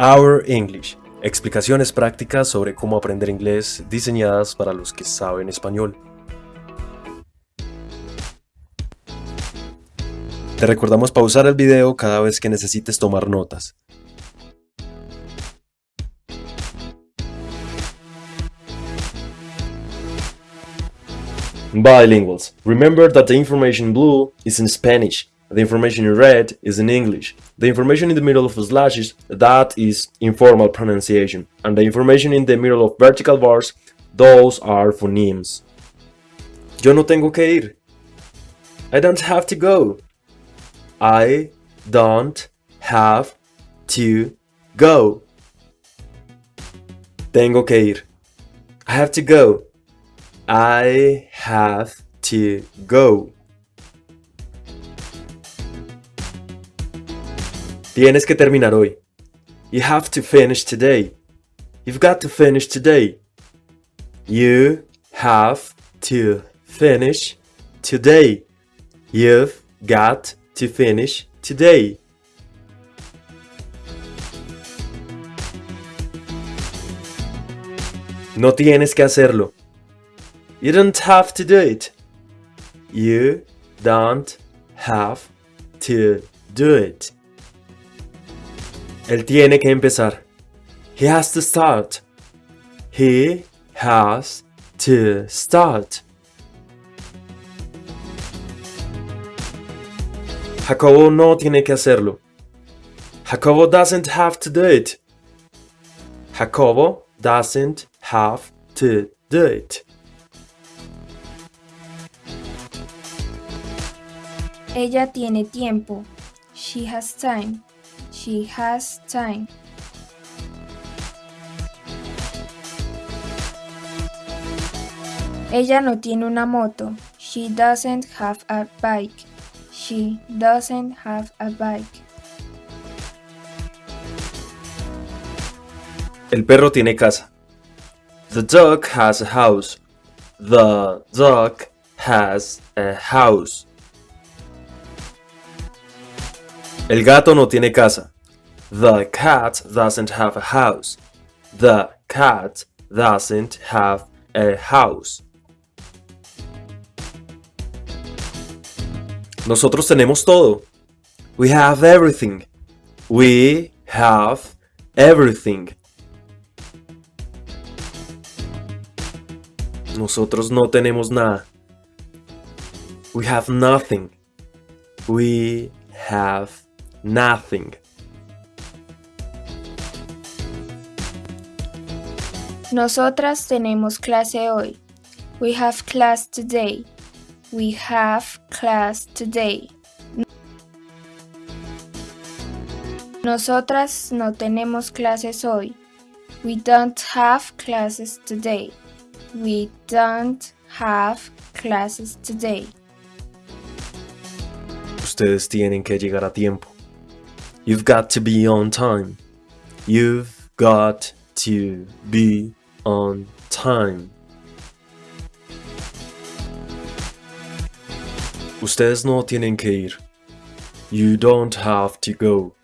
Our English. Explicaciones prácticas sobre cómo aprender inglés diseñadas para los que saben español. Te recordamos pausar el video cada vez que necesites tomar notas. Bilinguals. Remember that the information in blue is in Spanish. The information in red is in English. The information in the middle of slashes, that is informal pronunciation. And the information in the middle of vertical bars, those are phonemes. Yo no tengo que ir. I don't have to go. I don't have to go. Tengo que ir. I have to go. I have to go. Tienes que terminar hoy. You have to finish today. You've got to finish today. You have to finish today. You've got to finish today. No tienes que hacerlo. You don't have to do it. You don't have to do it. Él tiene que empezar. He has to start. He has to start. Jacobo no tiene que hacerlo. Jacobo doesn't have to do it. Jacobo doesn't have to do it. Ella tiene tiempo. She has time. She has time. Ella no tiene una moto. She doesn't have a bike. She doesn't have a bike. El perro tiene casa. The dog has a house. The dog has a house. El gato no tiene casa. The cat doesn't have a house. The cat doesn't have a house. Nosotros tenemos todo. We have everything. We have everything. Nosotros no tenemos nada. We have nothing. We have nothing. Nosotras tenemos clase hoy. We have class today. We have class today. Nosotras no tenemos clases hoy. We don't have classes today. We don't have classes today. Ustedes tienen que llegar a tiempo. You've got to be on time. You've got to be on time. Ustedes no tienen que ir. You don't have to go.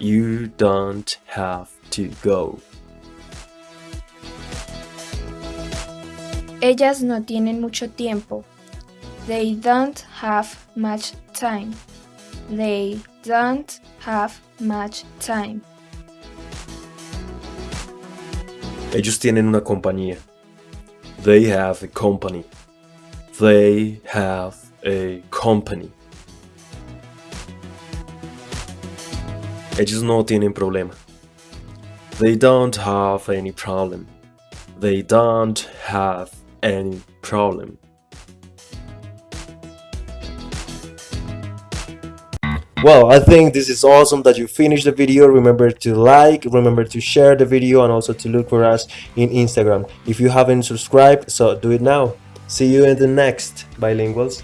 You don't have to go. Ellas no tienen mucho tiempo. They don't have much time. They don't have much time. Ellos tienen una compañía. They have a company. They have a company. Ellos no tienen problema. They don't have any problem. They don't have any problem. Well, I think this is awesome that you finished the video. Remember to like, remember to share the video and also to look for us in Instagram. If you haven't subscribed, so do it now. See you in the next Bilinguals.